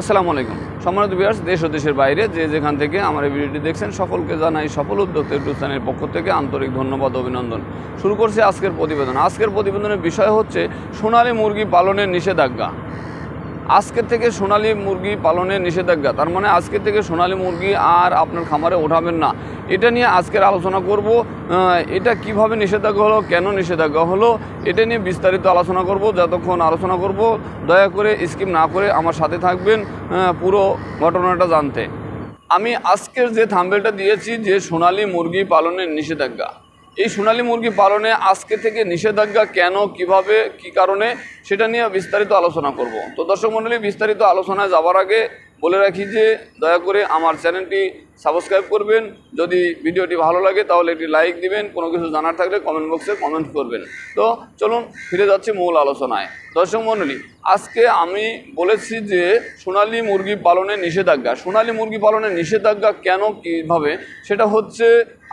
আসসালামু আলাইকুম। সম্মানিত বিয়ার্স দেশ ও দেশের বাইরে যে যেখান থেকে আমার এই ভিডিওটি দেখছেন, সকলকে জানাই সফল উদ্যোক্তা ইউটিউব চ্যানেলের পক্ষ থেকে আন্তরিক ধন্যবাদ, অভিনন্দন। শুরু করছে আজকের প্রতিবেদন। আজকের প্রতিবেদনের বিষয় হচ্ছে, সোনালী মুরগি পালনের নিষেধাজ্ঞা। আজকে থেকে সোনালী মুরগি পালনের নিষেধাজ্ঞা। তার মানে আজকে থেকে সোনালী মুরগি আর আপনার খামারে ওঠাবেন না। এটা নিয়ে আজকের আলোচনা করব। এটা কীভাবে নিষেধাজ্ঞা হলো, কেন নিষেধাজ্ঞা হলো, এটা নিয়ে বিস্তারিত আলোচনা করব, যতক্ষণ আলোচনা করব। দয়া করে স্কিপ না করে আমার সাথে থাকবেন পুরো ঘটনাটা জানতে। আমি আজকের যে থাম্বেলটা দিয়েছি যে সোনালী মুরগি পালনের নিষেধাজ্ঞা এই সোনালী মুরগি পালনে আজকে থেকে নিষেধাজ্ঞা কেন, কীভাবে, কি কারণে, সেটা নিয়ে বিস্তারিত আলোচনা করব। তো দর্শক মণ্ডলী, বিস্তারিত আলোচনায় যাওয়ার আগে বলে রাখি যে, দয়া করে আমার চ্যানেলটি সাবস্ক্রাইব করবেন। যদি ভিডিওটি ভালো লাগে, তাহলে একটি লাইক দিবেন। কোনো কিছু জানার থাকলে কমেন্ট বক্সে কমেন্ট করবেন। তো চলুন, ফিরে যাচ্ছি মূল আলোচনায়। দর্শক মণ্ডলী, আজকে আমি বলেছি যে, সোনালী মুরগি পালনের নিষেধাজ্ঞা। সোনালী মুরগি পালনের নিষেধাজ্ঞা কেন, কীভাবে? সেটা হচ্ছে,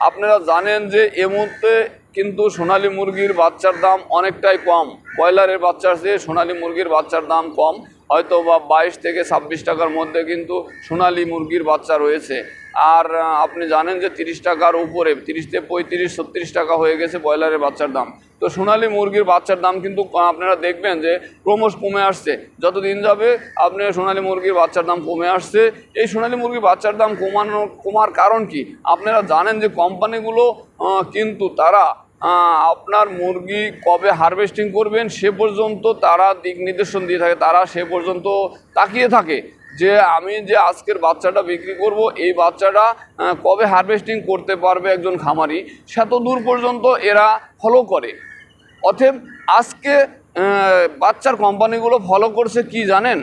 আপনারা জানেন যে, এ মুহূর্তে কিন্তু সোনালী মুরগির বাচ্চার দাম অনেকটাই কম। ব্রয়লারের বাচ্চার চেয়ে সোনালী মুরগির বাচ্চার দাম কম। হয়তো বা বাইশ থেকে ছাব্বিশ টাকার মধ্যে কিন্তু সোনালি মুরগির বাচ্চা রয়েছে। আর আপনি জানেন যে তিরিশ টাকার উপরে, তিরিশ থেকে পঁয়ত্রিশ, ছত্রিশ টাকা হয়ে গেছে ব্রয়লারের বাচ্চার দাম। তো সোনালী মুরগির বাচ্চার দাম কিন্তু আপনারা দেখবেন যে ক্রমশ কমে আসছে। যত দিন যাবে আপনি সোনালী মুরগির বাচ্চার দাম কমে আসছে। এই সোনালী মুরগির বাচ্চার দাম কমানো, কমার কারণ কি? আপনারা জানেন যে কোম্পানিগুলো কিন্তু তারা আপনার মুরগি কবে হারভেস্টিং করবেন সে পর্যন্ত তারা দিক নির্দেশন দিয়ে থাকে, তারা সে পর্যন্ত তাকিয়ে থাকে যে আমি যে আজকের বাচ্চাটা বিক্রি করব, এই বাচ্চাটা কবে হারভেস্টিং করতে পারবে একজন খামারি সেত দূর পর্যন্ত এরা ফলো করে। অতএব আজকে বাচ্চার কোম্পানিগুলো ফলো করছে কি জানেন?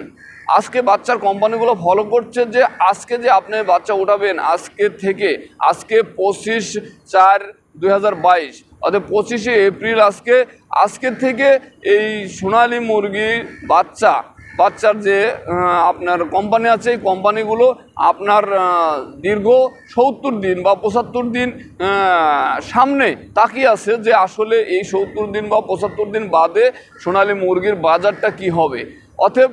আজকে বাচ্চার কোম্পানিগুলো ফলো করছে যে আজকে যে আপনি বাচ্চা উঠাবেন, আজকে থেকে, আজকে পঁচিশ চার দুই অর্থাৎ পঁচিশে এপ্রিল আজকে আজকের থেকে এই সোনালী মুরগির বাচ্চা, বাচ্চার যে আপনার কোম্পানি আছে, এই কোম্পানিগুলো আপনার দীর্ঘ সত্তর দিন বা পঁচাত্তর দিন সামনে তাকিয়ে আছে যে আসলে এই সত্তর দিন বা পঁচাত্তর দিন বাদে সোনালী মুরগির বাজারটা কি হবে। অতএব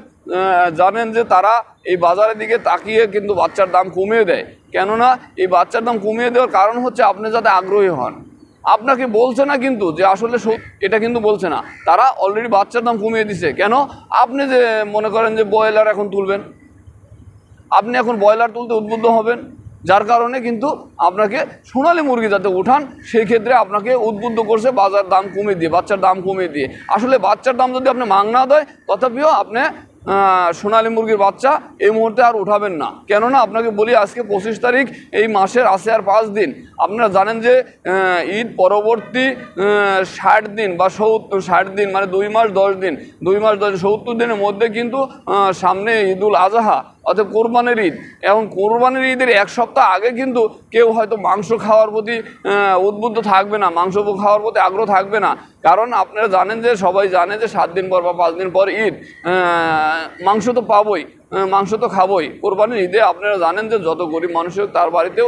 জানেন যে তারা এই বাজারের দিকে তাকিয়ে কিন্তু বাচ্চার দাম কমিয়ে দেয়। কেননা এই বাচ্চার দাম কমিয়ে দেওয়ার কারণ হচ্ছে আপনি যাতে আগ্রহী হন। আপনাকে বলছে না কিন্তু যে আসলে এটা কিন্তু বলছে না। তারা অলরেডি বাচ্চার দাম কমিয়ে দিছে। কেন? আপনি যে মনে করেন যে ব্রয়লার এখন তুলবেন, আপনি এখন ব্রয়লার তুলতে উদ্বুদ্ধ হবেন, যার কারণে কিন্তু আপনাকে সোনালী মুরগি যাতে উঠান, সেই ক্ষেত্রে আপনাকে উদ্বুদ্ধ করছে বাজার দাম কমিয়ে দিয়ে, বাচ্চার দাম কমিয়ে দিয়ে। আসলে বাচ্চার দাম যদি আপনি মাংনা দেয়, তথাপিও আপনি সোনালী মুরগির বাচ্চা এই মুহূর্তে আর উঠাবেন না। কেননা আপনাকে বলি, আজকে পঁচিশ তারিখ, এই মাসের আসে আর পাঁচ দিন। আপনারা জানেন যে ঈদ পরবর্তী ষাট দিন বা সত্তর, ষাট দিন মানে দুই মাস দশ দিন, দুই মাস দশ সত্তর দিনের মধ্যে কিন্তু সামনে ঈদুল আজহা অর্থাৎ কোরবানির ঈদ। এবং কোরবানির ঈদের এক সপ্তাহ আগে কিন্তু কেউ হয়তো মাংস খাওয়ার প্রতি উদ্বুদ্ধ থাকবে না, মাংস খাওয়ার প্রতি আগ্রহ থাকবে না। কারণ আপনারা জানেন যে, সবাই জানে যে সাত দিন পর বা পাঁচ দিন পর ঈদ মাংস তো পাবোই। মাংস তো খাবই। কোরবানির ঈদে আপনারা জানেন যে যত গরিব মানুষের তার বাড়িতেও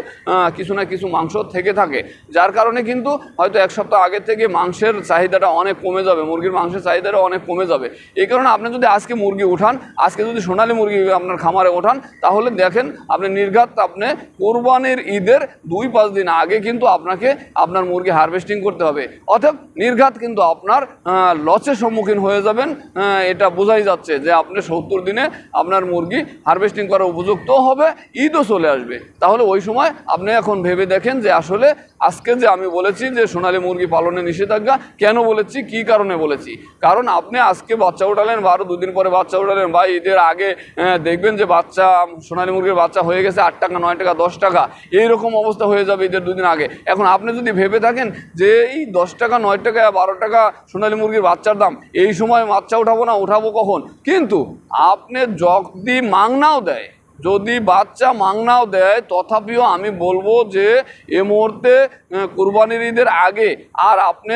কিছু না কিছু মাংস থেকে থাকে। যার কারণে কিন্তু হয়তো এক সপ্তাহ আগে থেকে মাংসের চাহিদাটা অনেক কমে যাবে, মুরগির মাংসের চাহিদাটা অনেক কমে যাবে। এই কারণে আপনি যদি আজকে মুরগি উঠান, আজকে যদি সোনালী মুরগি আপনার খামারে ওঠান, তাহলে দেখেন আপনি নির্ঘাত আপনি কোরবানির ঈদের দুই পাঁচ দিন আগে কিন্তু আপনাকে আপনার মুরগি হারভেস্টিং করতে হবে। অর্থাৎ নির্ঘাত কিন্তু আপনার লসের সম্মুখীন হয়ে যাবেন এটা বোঝাই যাচ্ছে যে আপনি সত্তর দিনে আপনার মুরগি হারভেস্টিং করার উপযুক্ত হবে, ঈদও চলে আসবে। তাহলে ওই সময় আপনি এখন ভেবে দেখেন যে আসলে আজকে যে আমি বলেছি যে সোনালী মুরগি পালনে নিষেধাজ্ঞা, কেন বলেছি, কি কারণে বলেছি? কারণ আপনি আজকে বাচ্চা উঠালেন বা আরও দুদিন পরে বাচ্চা উঠালেন, বা ঈদের আগে দেখবেন যে বাচ্চা, সোনালী মুরগির বাচ্চা হয়ে গেছে আট টাকা, নয় টাকা, দশ টাকা, এইরকম অবস্থা হয়ে যাবে ঈদের দুদিন আগে। এখন আপনি যদি ভেবে থাকেন যে এই দশ টাকা, নয় টাকা, বারো টাকা সোনালী মুরগির বাচ্চার দাম, এই সময় বাচ্চা উঠাবো না, উঠাবো কখন? কিন্তু আপনি যদি মাংনাও দেয়, যদি বাচ্চা মাংনাও দেয়, তথাপিও আমি বলব যে এ মুহূর্তে কোরবানির ঈদের আগে আর আপনি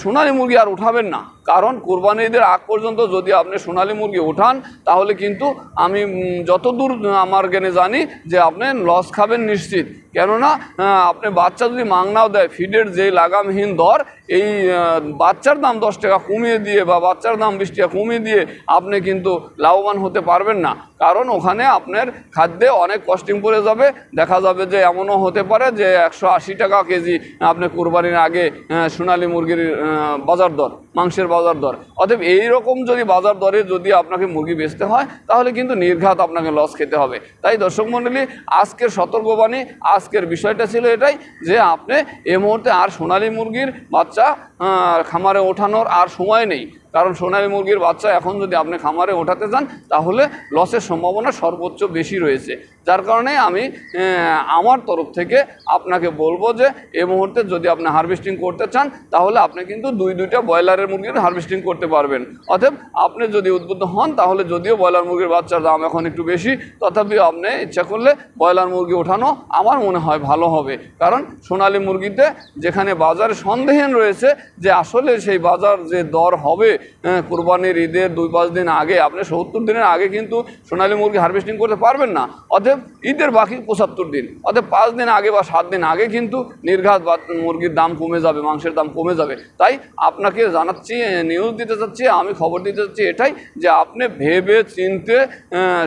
সোনালী মুরগি আর উঠাবেন না। কারণ কোরবানির ঈদের আগ পর্যন্ত যদি আপনি সোনালী মুরগি উঠান, তাহলে কিন্তু আমি যতদূর আমার জ্ঞানে জানি যে আপনি লস খাবেন নিশ্চিত। কেননা আপনি বাচ্চা যদি মাংনাও দেয়, ফিডের যে লাগামহীন দর এই বাচ্চার দাম দশ টাকা কমিয়ে দিয়ে বা বাচ্চার দাম বিশ টাকা কমিয়ে দিয়ে আপনি কিন্তু লাভবান হতে পারবেন না। কারণ ওখানে আপনার খাদ্যে অনেক কস্টিং পড়ে যাবে। দেখা যাবে যে এমনও হতে পারে যে একশো আশি টাকা কেজি আপনি কোরবানির আগে সোনালী মুরগির বাজার দর, মাংসের বাজার দর। অতএব এইরকম যদি বাজার দরে যদি আপনাকে মুরগি বেচতে হয়, তাহলে কিন্তু নির্ঘাত আপনাকে লস খেতে হবে। তাই দর্শক মণ্ডলী, আজকের সতর্কবাণী, আজকের বিষয়টা ছিল এটাই যে আপনি এই মুহূর্তে আর সোনালী মুরগির বাচ্চা খামারে ওঠানোর আর সময় নেই। কারণ সোনালী মুরগির বাচ্চা এখন যদি আপনি খামারে ওঠাতে চান তাহলে লসের সম্ভাবনা সর্বোচ্চ বেশি রয়েছে। যার কারণে আমি আমার তরফ থেকে আপনাকে বলব যে, এই মুহূর্তে যদি আপনি হারভেস্টিং করতে চান, তাহলে আপনি কিন্তু দুই, দুইটা ব্রয়লারের মুরগির হারভেস্টিং করতে পারবেন। অতএব আপনি যদি উদ্বুদ্ধ হন, তাহলে যদিও ব্রয়লার মুরগির বাচ্চার দাম এখন একটু বেশি তথাপিও আপনি ইচ্ছা করলে ব্রয়লার মুরগি ওঠানো আমার মনে হয় ভালো হবে। কারণ সোনালী মুরগিতে যেখানে বাজারে সন্দেহীন রয়েছে যে আসলে সেই বাজার যে দর হবে আহ, কোরবানির ঈদের দুই পাঁচ দিন আগে আপনি সত্তর দিনের আগে কিন্তু সোনালী মুরগি হারভেস্টিং করতে পারবেন না। অতএব ঈদের বাকি পঁচাত্তর দিন অতএব পাঁচ দিন আগে বা সাত দিন আগে কিন্তু নির্ঘাত মুরগির দাম কমে যাবে মাংসের দাম কমে যাবে। তাই আপনাকে জানাচ্ছি নিউজ দিতে চাচ্ছি আমি খবর দিতে চাচ্ছি এটাই যে আপনি ভেবে চিনতে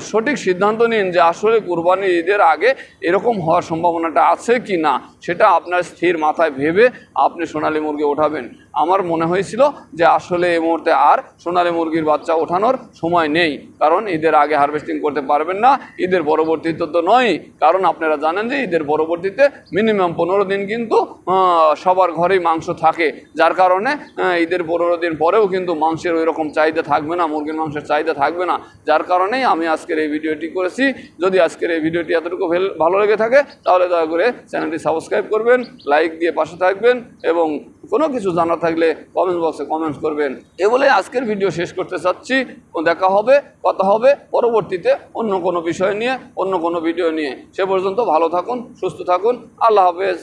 সঠিক সিদ্ধান্ত নিন যে আসলে কোরবানি ঈদের আগে এরকম হওয়ার সম্ভাবনাটা আছে কি না সেটা আপনার স্থির মাথায় ভেবে আপনি সোনালী মুরগি ওঠাবেন। আমার মনে হয়েছিল যে আসলে এই মুহূর্তে আর সোনালী মুরগির বাচ্চা ওঠানোর সময় নেই। কারণ ঈদের আগে হারভেস্টিং করতে পারবেন না। ঈদের পরবর্তীতে তো নয়। কারণ আপনারা জানেন যে ঈদের পরবর্তীতে মিনিমাম পনেরো দিন কিন্তু সবার ঘরেই মাংস থাকে। যার কারণে ঈদের পনেরো দিন পরেও কিন্তু মাংসের ওই রকম চাহিদা থাকবে না, মুরগির মাংসের চাহিদা থাকবে না। যার কারণেই আমি আজকের এই ভিডিওটি করেছি। যদি আজকের এই ভিডিওটি এতটুকু ভালো লেগে থাকে, তাহলে দয়া করে চ্যানেলটি সাবস্ক্রাইব করবেন লাইক দিয়ে পাশে থাকবেন এবং কোনো কিছু জানা থাকলে কমেন্ট বক্সে কমেন্টস করবেন। এ বলে আজকের ভিডিও শেষ করতে চাচ্ছি। দেখা হবে, কথা হবে পরবর্তীতে অন্য কোনো বিষয় নিয়ে, অন্য কোনো ভিডিও নিয়ে। সে পর্যন্ত ভালো থাকুন, সুস্থ থাকুন। আল্লাহ হাফেজ।